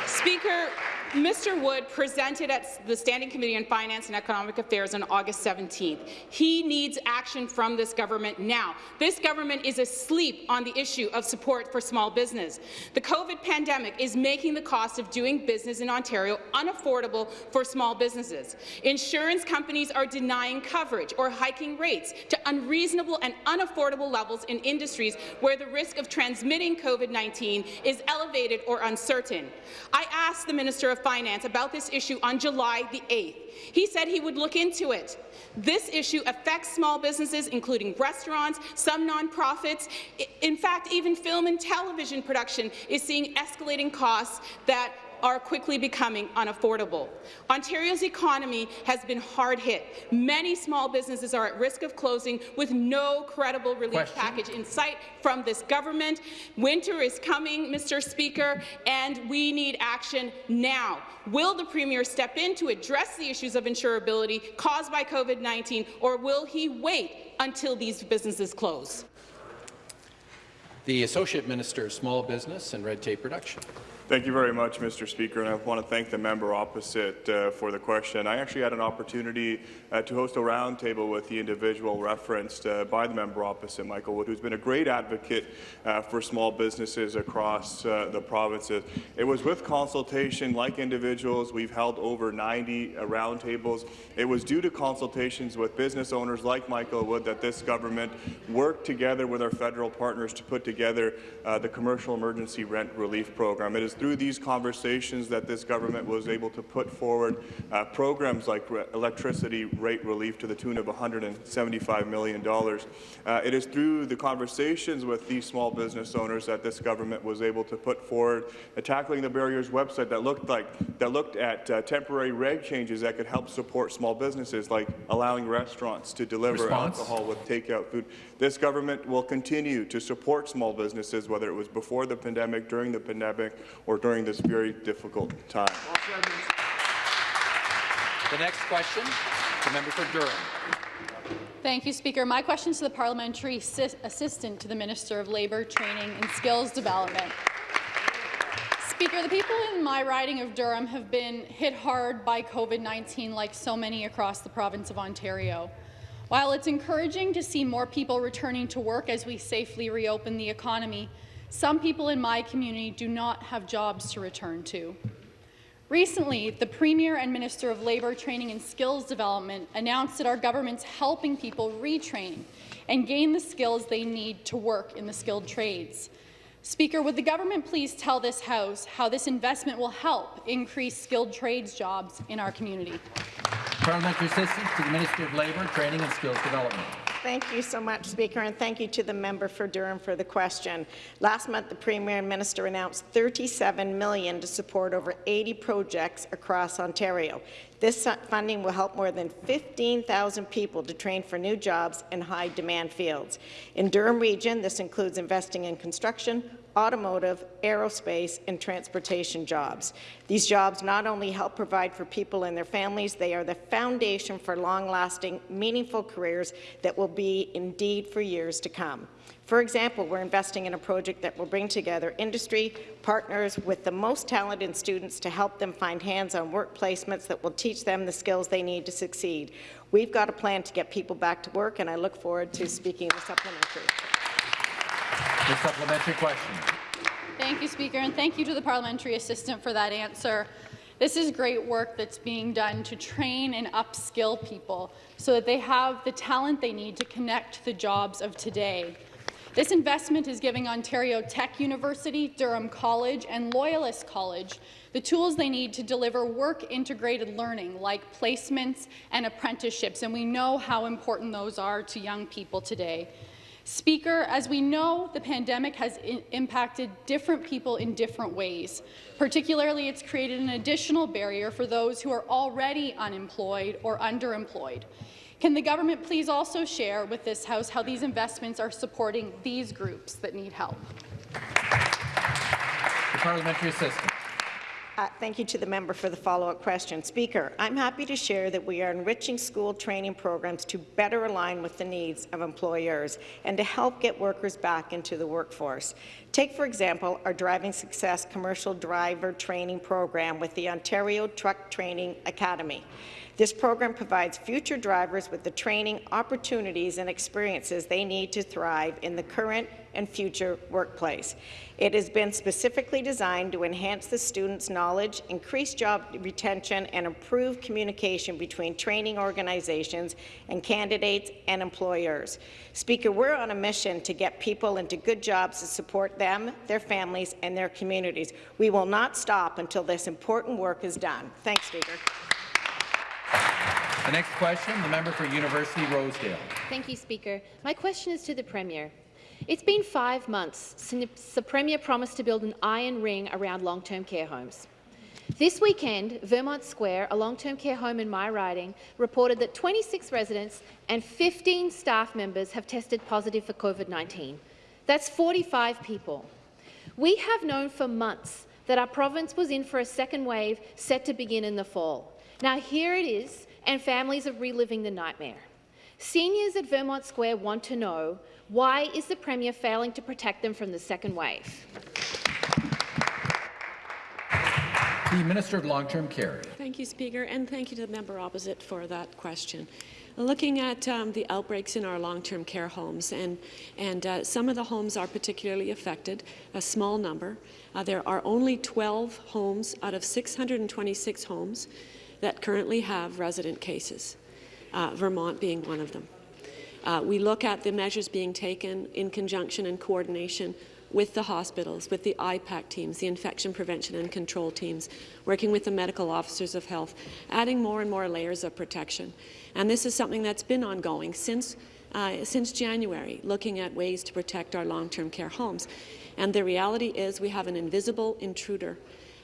Speaker, Mr. Wood presented at the Standing Committee on Finance and Economic Affairs on August 17th. He needs action from this government now. This government is asleep on the issue of support for small business. The COVID pandemic is making the cost of doing business in Ontario unaffordable for small businesses. Insurance companies are denying coverage or hiking rates to unreasonable and unaffordable levels in industries where the risk of transmitting COVID-19 is elevated or uncertain. I asked the Minister of Finance about this issue on July the 8th. He said he would look into it. This issue affects small businesses, including restaurants, some nonprofits. In fact, even film and television production is seeing escalating costs that are quickly becoming unaffordable. Ontario's economy has been hard hit. Many small businesses are at risk of closing with no credible relief Question. package in sight from this government. Winter is coming, Mr. Speaker, and we need action now. Will the Premier step in to address the issues of insurability caused by COVID-19, or will he wait until these businesses close? The Associate Minister of Small Business and Red Tape Reduction. Thank you very much, Mr. Speaker, and I want to thank the member opposite uh, for the question. I actually had an opportunity uh, to host a roundtable with the individual referenced uh, by the member opposite, Michael Wood, who's been a great advocate uh, for small businesses across uh, the provinces. It was with consultation, like individuals, we've held over 90 uh, roundtables. It was due to consultations with business owners like Michael Wood that this government worked together with our federal partners to put together the Commercial Emergency Rent Relief Program. It is through these conversations that this government was able to put forward uh, programs like re electricity rate relief to the tune of $175 million. Uh, it is through the conversations with these small business owners that this government was able to put forward a Tackling the Barriers website that looked, like, that looked at uh, temporary reg changes that could help support small businesses, like allowing restaurants to deliver Response? alcohol with takeout food. This government will continue to support small businesses, whether it was before the pandemic, during the pandemic, or during this very difficult time. The next question, the member for Durham. Thank you, Speaker. My question is to the Parliamentary Assistant to the Minister of Labour, Training and Skills Development. Speaker, the people in my riding of Durham have been hit hard by COVID-19 like so many across the province of Ontario. While it's encouraging to see more people returning to work as we safely reopen the economy, some people in my community do not have jobs to return to. Recently, the Premier and Minister of Labour, Training and Skills Development announced that our government's helping people retrain and gain the skills they need to work in the skilled trades. Speaker, would the government please tell this House how this investment will help increase skilled trades jobs in our community? Parliamentary assistance to the Minister of Labour, Training and Skills Development. Thank you so much, Speaker, and thank you to the member for Durham for the question. Last month, the Premier and Minister announced 37 million to support over 80 projects across Ontario. This funding will help more than 15,000 people to train for new jobs in high-demand fields. In Durham Region, this includes investing in construction, automotive, aerospace, and transportation jobs. These jobs not only help provide for people and their families, they are the foundation for long-lasting, meaningful careers that will be indeed for years to come. For example, we're investing in a project that will bring together industry partners with the most talented students to help them find hands-on work placements that will teach them the skills they need to succeed. We've got a plan to get people back to work, and I look forward to speaking in the supplementary. The supplementary question. Thank you, Speaker, and thank you to the parliamentary assistant for that answer. This is great work that's being done to train and upskill people so that they have the talent they need to connect the jobs of today. This investment is giving Ontario Tech University, Durham College and Loyalist College the tools they need to deliver work-integrated learning like placements and apprenticeships, and we know how important those are to young people today. Speaker, as we know, the pandemic has impacted different people in different ways. Particularly, it's created an additional barrier for those who are already unemployed or underemployed. Can the government please also share with this House how these investments are supporting these groups that need help? The parliamentary assistant. Uh, thank you to the member for the follow-up question. Speaker, I'm happy to share that we are enriching school training programs to better align with the needs of employers and to help get workers back into the workforce. Take, for example, our Driving Success commercial driver training program with the Ontario Truck Training Academy. This program provides future drivers with the training, opportunities and experiences they need to thrive in the current and future workplace. It has been specifically designed to enhance the students' knowledge, increase job retention, and improve communication between training organizations and candidates and employers. Speaker, we're on a mission to get people into good jobs to support them, their families, and their communities. We will not stop until this important work is done. Thanks, Speaker. The next question, the member for University Rosedale. Thank you, Speaker. My question is to the Premier. It's been five months since the Premier promised to build an iron ring around long-term care homes. This weekend, Vermont Square, a long-term care home in my riding, reported that 26 residents and 15 staff members have tested positive for COVID-19. That's 45 people. We have known for months that our province was in for a second wave set to begin in the fall. Now here it is, and families are reliving the nightmare. Seniors at Vermont Square want to know why is the Premier failing to protect them from the second wave? The Minister of Long-Term Care. Thank you, Speaker, and thank you to the member opposite for that question. Looking at um, the outbreaks in our long-term care homes, and, and uh, some of the homes are particularly affected, a small number. Uh, there are only 12 homes out of 626 homes that currently have resident cases, uh, Vermont being one of them. Uh, we look at the measures being taken in conjunction and coordination with the hospitals, with the IPAC teams, the infection prevention and control teams, working with the medical officers of health, adding more and more layers of protection. And this is something that's been ongoing since, uh, since January, looking at ways to protect our long-term care homes. And the reality is we have an invisible intruder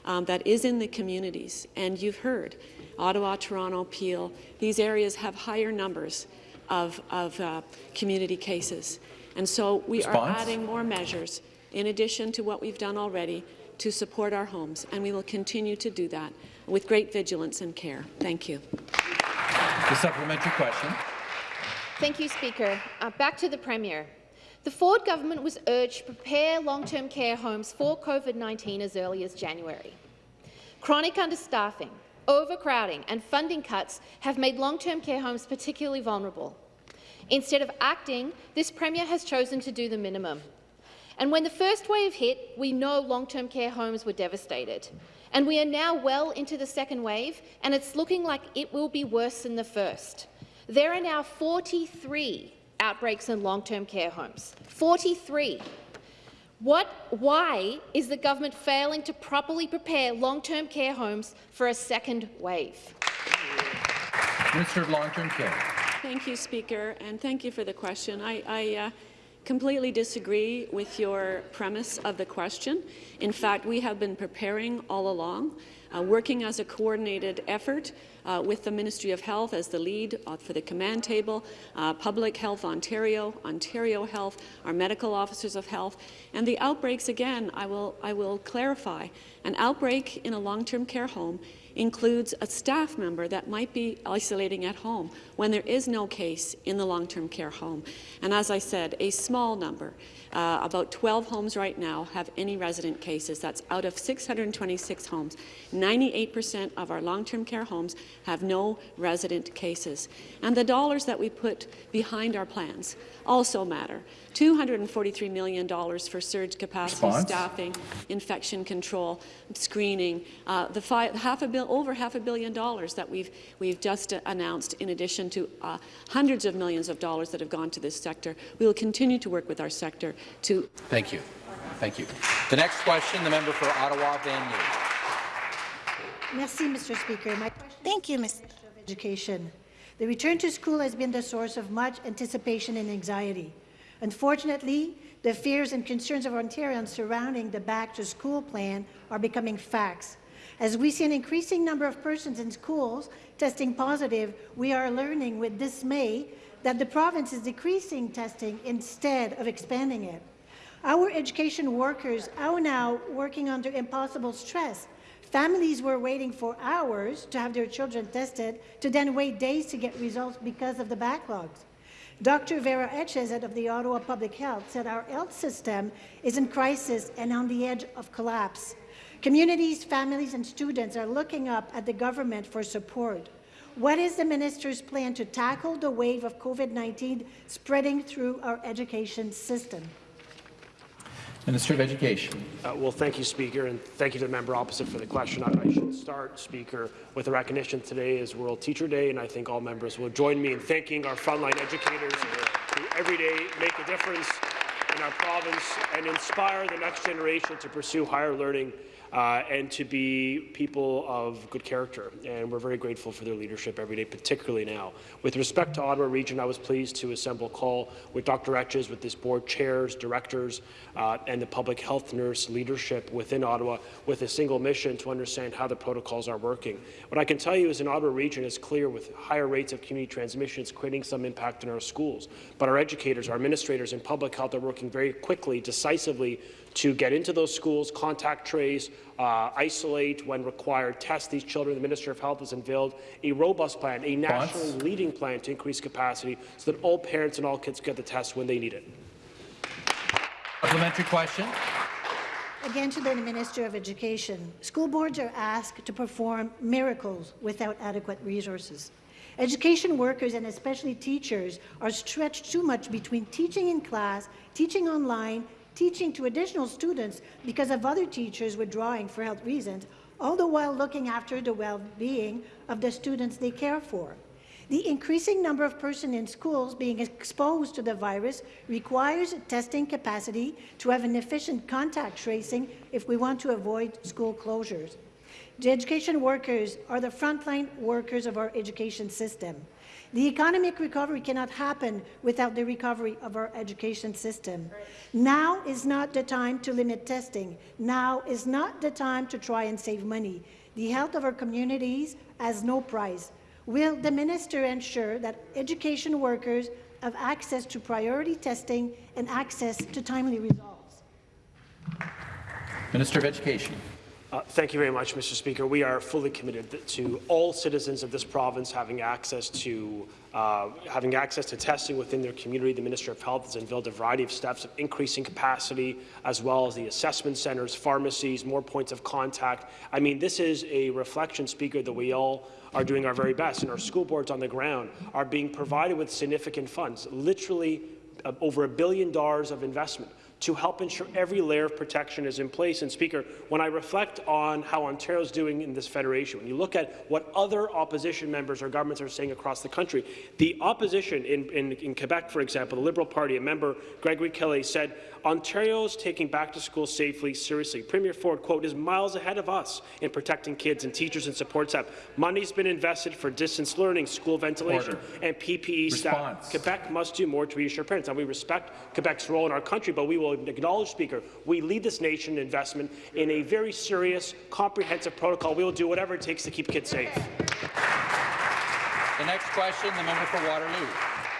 um, that is in the communities. And you've heard, Ottawa, Toronto, Peel, these areas have higher numbers of, of uh, community cases. And so we Response? are adding more measures in addition to what we've done already to support our homes, and we will continue to do that with great vigilance and care. Thank you. The supplementary question. Thank you, Speaker. Uh, back to the Premier. The Ford government was urged to prepare long-term care homes for COVID-19 as early as January. Chronic understaffing, overcrowding and funding cuts have made long-term care homes particularly vulnerable. Instead of acting, this Premier has chosen to do the minimum. And when the first wave hit, we know long-term care homes were devastated. And we are now well into the second wave, and it's looking like it will be worse than the first. There are now 43 outbreaks in long-term care homes. 43. What, why is the government failing to properly prepare long-term care homes for a second wave? Minister of Long-Term Care. Thank you, Speaker, and thank you for the question. I, I uh, completely disagree with your premise of the question. In fact, we have been preparing all along, uh, working as a coordinated effort uh, with the Ministry of Health as the lead uh, for the command table, uh, Public Health Ontario, Ontario Health, our medical officers of health, and the outbreaks, again, I will, I will clarify, an outbreak in a long-term care home includes a staff member that might be isolating at home when there is no case in the long-term care home. And as I said, a small number, uh, about 12 homes right now, have any resident cases. That's out of 626 homes. 98% of our long-term care homes have no resident cases. And the dollars that we put behind our plans also matter. $243 million for surge capacity, Response? staffing, infection control, screening, uh, the five, half a bill, over half a billion dollars that we've, we've just uh, announced, in addition to uh, hundreds of millions of dollars that have gone to this sector. We will continue to work with our sector to Thank you. Thank you. The next question, the member for Ottawa, Vanier. Merci, Mr. Speaker. My Thank you, Ms. Education. The return to school has been the source of much anticipation and anxiety. Unfortunately, the fears and concerns of Ontarians surrounding the back-to-school plan are becoming facts. As we see an increasing number of persons in schools testing positive, we are learning with dismay that the province is decreasing testing instead of expanding it. Our education workers are now working under impossible stress. Families were waiting for hours to have their children tested, to then wait days to get results because of the backlogs. Dr. Vera Etches of the Ottawa Public Health said our health system is in crisis and on the edge of collapse. Communities, families and students are looking up at the government for support. What is the minister's plan to tackle the wave of COVID-19 spreading through our education system? Minister of Education. Uh, well, thank you, Speaker, and thank you to the member opposite for the question. I, I should start, Speaker, with a recognition today is World Teacher Day, and I think all members will join me in thanking our frontline educators who every day make a difference in our province and inspire the next generation to pursue higher learning uh, and to be people of good character. And we're very grateful for their leadership every day, particularly now. With respect to Ottawa Region, I was pleased to assemble a call with Dr. Etches, with this board chairs, directors, uh, and the public health nurse leadership within Ottawa with a single mission to understand how the protocols are working. What I can tell you is in Ottawa Region, it's clear with higher rates of community transmission, it's creating some impact in our schools. But our educators, our administrators, and public health are working very quickly, decisively to get into those schools, contact trace, uh, isolate when required, test these children. The Minister of Health has unveiled a robust plan, a nationally leading plan to increase capacity so that all parents and all kids get the test when they need it. Supplementary question. again to the Minister of Education. School boards are asked to perform miracles without adequate resources. Education workers, and especially teachers, are stretched too much between teaching in class, teaching online, teaching to additional students because of other teachers withdrawing for health reasons, all the while looking after the well-being of the students they care for. The increasing number of persons in schools being exposed to the virus requires testing capacity to have an efficient contact tracing if we want to avoid school closures. The education workers are the frontline workers of our education system. The economic recovery cannot happen without the recovery of our education system. Now is not the time to limit testing. Now is not the time to try and save money. The health of our communities has no price. Will the minister ensure that education workers have access to priority testing and access to timely results? Minister of Education. Uh, thank you very much, Mr. Speaker. We are fully committed to all citizens of this province having access to uh, having access to testing within their community. The Minister of Health has unveiled a variety of steps of increasing capacity, as well as the assessment centres, pharmacies, more points of contact. I mean, this is a reflection, Speaker, that we all are doing our very best, and our school boards on the ground are being provided with significant funds, literally uh, over a billion dollars of investment to help ensure every layer of protection is in place. And Speaker, when I reflect on how Ontario is doing in this federation, when you look at what other opposition members or governments are saying across the country, the opposition in, in, in Quebec, for example, the Liberal Party, a member, Gregory Kelley, said Ontario's taking back to school safely seriously. Premier Ford, quote, is miles ahead of us in protecting kids and teachers and support staff. Money's been invested for distance learning, school ventilation, Order. and PPE Response. staff. Quebec must do more to reassure parents. Now, we respect Quebec's role in our country, but we will acknowledge, Speaker, we lead this nation in investment in a very serious, comprehensive protocol. We will do whatever it takes to keep kids safe. The next question, the member for Waterloo.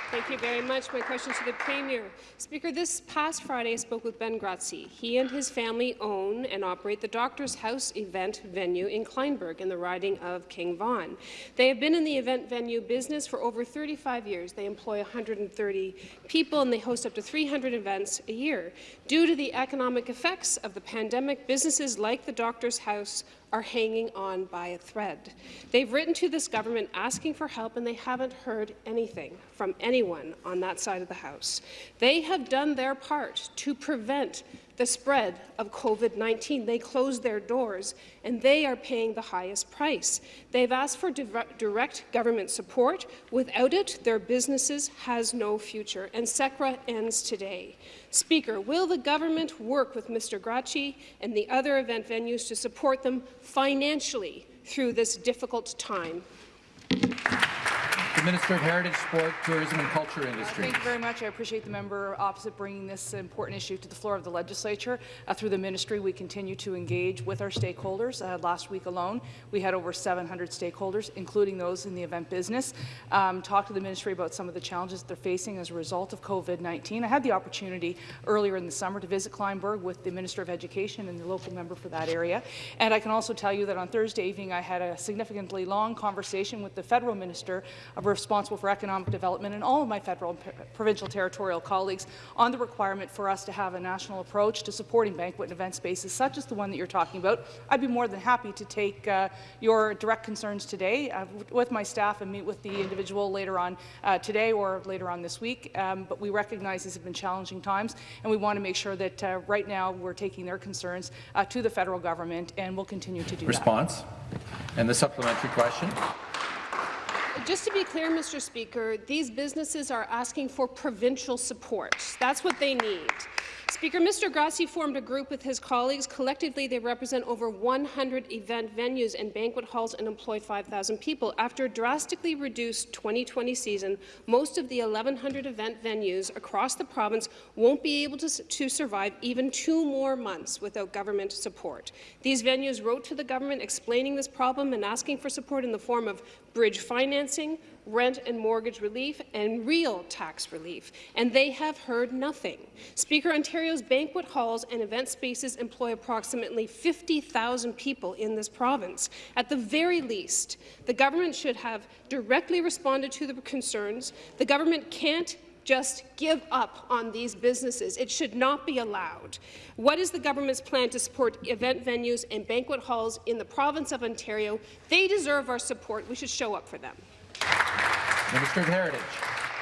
Thank you very much. My question to the Premier. Speaker, this past Friday I spoke with Ben Grazzi. He and his family own and operate the Doctor's House event venue in Kleinburg in the riding of King Vaughan. They have been in the event venue business for over 35 years. They employ 130 people and they host up to 300 events a year. Due to the economic effects of the pandemic, businesses like the Doctor's House are hanging on by a thread. They've written to this government asking for help, and they haven't heard anything from anyone on that side of the House. They have done their part to prevent the spread of COVID-19. They closed their doors, and they are paying the highest price. They've asked for direct government support. Without it, their businesses has no future, and CECRA ends today. Speaker, will the government work with Mr. Grazzi and the other event venues to support them financially through this difficult time? Minister of Heritage, Sport, Tourism and Culture Industry. Uh, thank you very much. I appreciate the member opposite bringing this important issue to the floor of the legislature. Uh, through the ministry, we continue to engage with our stakeholders. Uh, last week alone, we had over 700 stakeholders, including those in the event business, um, talk to the ministry about some of the challenges they're facing as a result of COVID-19. I had the opportunity earlier in the summer to visit Kleinburg with the Minister of Education and the local member for that area. And I can also tell you that on Thursday evening, I had a significantly long conversation with the federal minister of responsible for economic development and all of my federal and provincial territorial colleagues on the requirement for us to have a national approach to supporting banquet and event spaces such as the one that you're talking about. I'd be more than happy to take uh, your direct concerns today uh, with my staff and meet with the individual later on uh, today or later on this week. Um, but we recognize these have been challenging times, and we want to make sure that uh, right now we're taking their concerns uh, to the federal government, and we'll continue to do Response. that. Response. And the supplementary question. Just to be clear, Mr. Speaker, these businesses are asking for provincial support. That's what they need. Speaker, Mr. Grazzi formed a group with his colleagues. Collectively, they represent over 100 event venues and banquet halls and employ 5,000 people. After a drastically reduced 2020 season, most of the 1,100 event venues across the province won't be able to, to survive even two more months without government support. These venues wrote to the government explaining this problem and asking for support in the form of bridge financing, rent and mortgage relief, and real tax relief, and they have heard nothing. Speaker, Ontario's banquet halls and event spaces employ approximately 50,000 people in this province. At the very least, the government should have directly responded to the concerns. The government can't just give up on these businesses. It should not be allowed. What is the government's plan to support event venues and banquet halls in the province of Ontario? They deserve our support. We should show up for them. Minister of Heritage.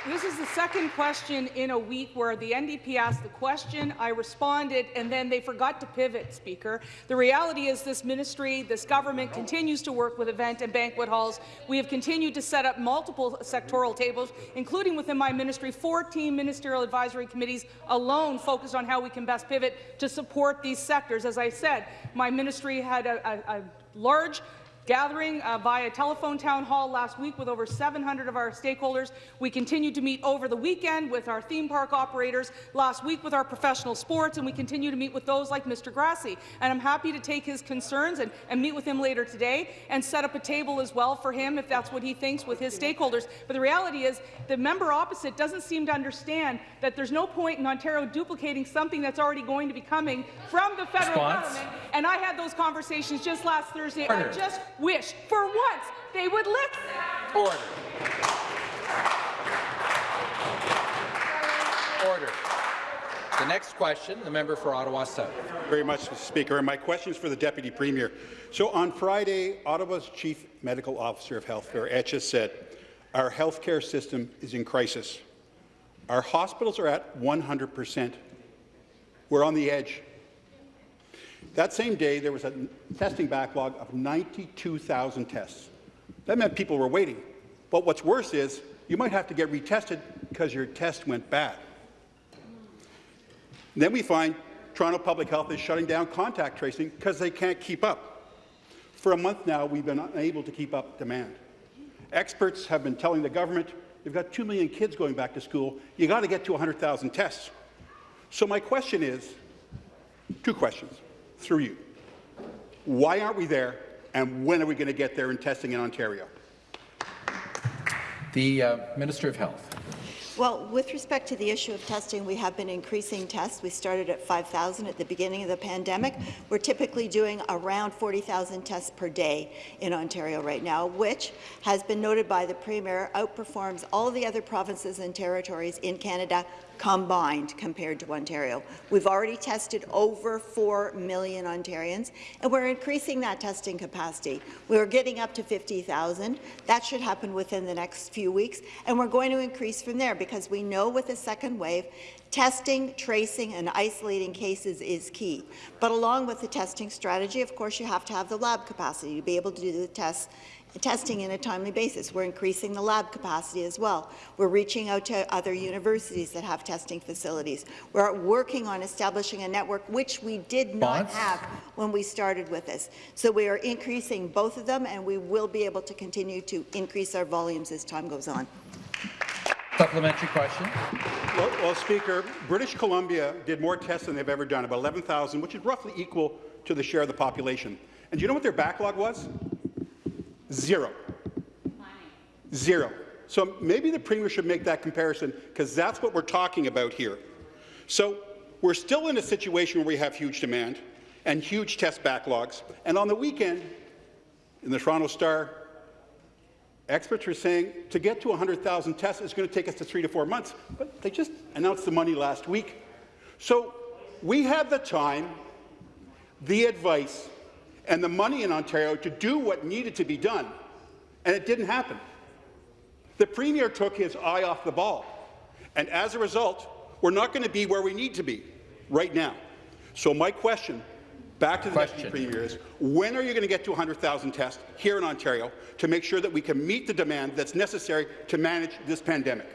This is the second question in a week where the NDP asked the question, I responded, and then they forgot to pivot, Speaker. The reality is this ministry, this government continues to work with event and banquet halls. We have continued to set up multiple sectoral tables, including within my ministry, 14 ministerial advisory committees alone focused on how we can best pivot to support these sectors. As I said, my ministry had a, a, a large gathering uh, via telephone town hall last week with over 700 of our stakeholders. We continued to meet over the weekend with our theme park operators, last week with our professional sports, and we continue to meet with those like Mr. Grassi. And I'm happy to take his concerns and, and meet with him later today and set up a table as well for him if that's what he thinks with his stakeholders. But the reality is the member opposite doesn't seem to understand that there's no point in Ontario duplicating something that's already going to be coming from the federal Response. government. And I had those conversations just last Thursday. I Order. just wish, for once, they would listen. Order. Order. The next question, the member for Ottawa South. Very much, Mr. Speaker. And my question is for the Deputy Premier. So on Friday, Ottawa's Chief Medical Officer of Health, Vera Etches, said, our healthcare system is in crisis. Our hospitals are at 100 percent. We're on the edge. That same day, there was a testing backlog of 92,000 tests. That meant people were waiting. But what's worse is you might have to get retested because your test went bad. Then we find Toronto Public Health is shutting down contact tracing because they can't keep up. For a month now, we've been unable to keep up demand. Experts have been telling the government, you've got 2 million kids going back to school, You've got to get to 100,000 tests. So my question is, two questions through you. Why aren't we there, and when are we going to get there in testing in Ontario? The uh, Minister of Health. Well, with respect to the issue of testing, we have been increasing tests. We started at 5,000 at the beginning of the pandemic. We're typically doing around 40,000 tests per day in Ontario right now, which has been noted by the Premier outperforms all the other provinces and territories in Canada combined compared to Ontario. We've already tested over 4 million Ontarians, and we're increasing that testing capacity. We're getting up to 50,000. That should happen within the next few weeks, and we're going to increase from there because we know with the second wave, testing, tracing, and isolating cases is key. But along with the testing strategy, of course, you have to have the lab capacity to be able to do the tests testing in a timely basis. We're increasing the lab capacity as well. We're reaching out to other universities that have testing facilities. We're working on establishing a network which we did not Bonds? have when we started with this. So we are increasing both of them, and we will be able to continue to increase our volumes as time goes on. Supplementary question. Well, well, Speaker, British Columbia did more tests than they've ever done, about 11,000, which is roughly equal to the share of the population. And do you know what their backlog was? Zero. Zero. So maybe the Premier should make that comparison, because that's what we're talking about here. So we're still in a situation where we have huge demand and huge test backlogs. And on the weekend, in the Toronto Star, experts are saying to get to 100,000 tests is going to take us to three to four months. But they just announced the money last week. So we have the time, the advice, and the money in Ontario to do what needed to be done, and it didn't happen. The Premier took his eye off the ball, and as a result, we're not going to be where we need to be right now. So my question back to the Deputy Premier is, when are you going to get to 100,000 tests here in Ontario to make sure that we can meet the demand that's necessary to manage this pandemic?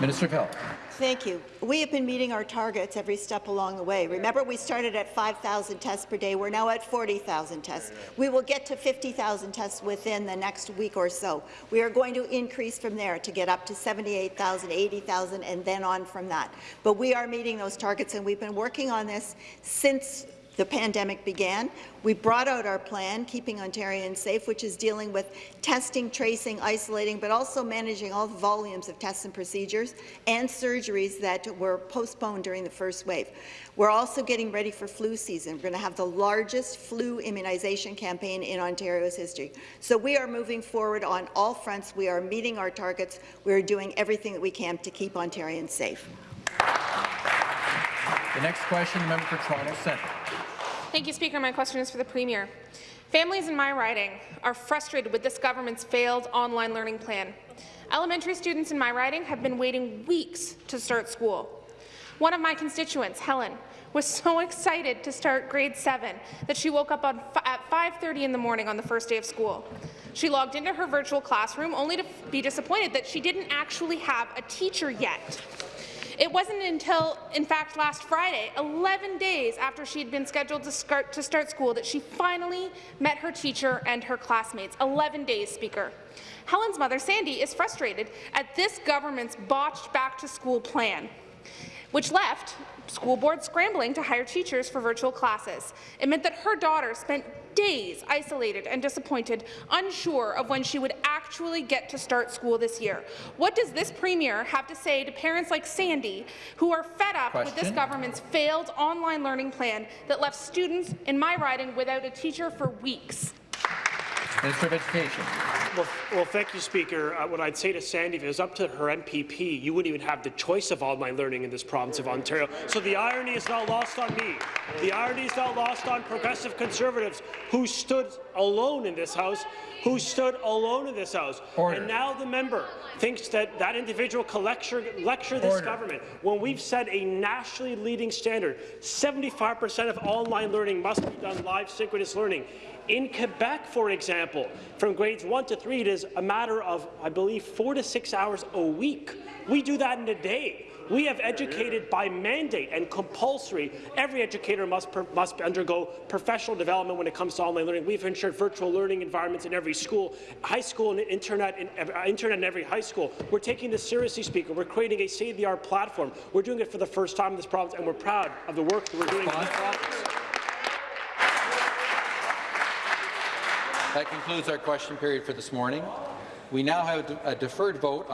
Minister of Health. Thank you. We have been meeting our targets every step along the way. Remember, we started at 5,000 tests per day. We're now at 40,000 tests. We will get to 50,000 tests within the next week or so. We are going to increase from there to get up to 78,000, 80,000, and then on from that. But we are meeting those targets, and we've been working on this since the pandemic began. We brought out our plan, Keeping Ontarians Safe, which is dealing with testing, tracing, isolating, but also managing all the volumes of tests and procedures and surgeries that were postponed during the first wave. We're also getting ready for flu season. We're going to have the largest flu immunization campaign in Ontario's history. So we are moving forward on all fronts. We are meeting our targets. We are doing everything that we can to keep Ontarians safe. The next question, the member for Toronto Centre. Thank you, Speaker. My question is for the Premier. Families in my riding are frustrated with this government's failed online learning plan. Elementary students in my riding have been waiting weeks to start school. One of my constituents, Helen, was so excited to start grade 7 that she woke up at 5.30 in the morning on the first day of school. She logged into her virtual classroom only to be disappointed that she didn't actually have a teacher yet. It wasn't until, in fact, last Friday, 11 days after she had been scheduled to start, to start school, that she finally met her teacher and her classmates. 11 days, Speaker. Helen's mother, Sandy, is frustrated at this government's botched back-to-school plan, which left school boards scrambling to hire teachers for virtual classes. It meant that her daughter spent days isolated and disappointed, unsure of when she would actually get to start school this year. What does this Premier have to say to parents like Sandy who are fed up with this government's failed online learning plan that left students in my riding without a teacher for weeks? Minister of Education. Well, well, thank you, Speaker. Uh, what I'd say to Sandy, if it was up to her MPP, you wouldn't even have the choice of online learning in this province of Ontario. So the irony is not lost on me. The irony is not lost on progressive conservatives who stood alone in this House, who stood alone in this House. Order. And now the member thinks that that individual can lecture, lecture this government when we've set a nationally leading standard. 75% of online learning must be done live synchronous learning. In Quebec, for example, from grades 1 to 3, it is a matter of, I believe, four to six hours a week. We do that in a day. We have educated by mandate and compulsory. Every educator must, per, must undergo professional development when it comes to online learning. We've ensured virtual learning environments in every school, high school and internet in, uh, internet in every high school. We're taking this seriously, Speaker. We're creating a state-of-the-art platform. We're doing it for the first time in this province, and we're proud of the work that we're doing in this province. That concludes our question period for this morning. We now have a deferred vote